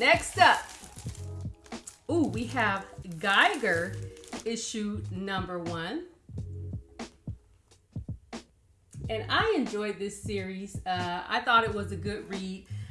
Next up, ooh, we have Geiger issue number one. And I enjoyed this series. Uh, I thought it was a good read.